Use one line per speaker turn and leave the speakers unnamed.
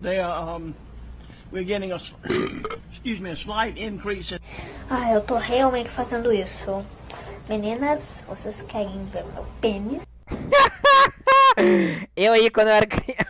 they are, um, we're getting a, excuse me, a slight increase in
Ah, eu tô realmente fazendo isso. Meninas, vocês querem ver meu pênis?
Eu aí, quando eu era, criança...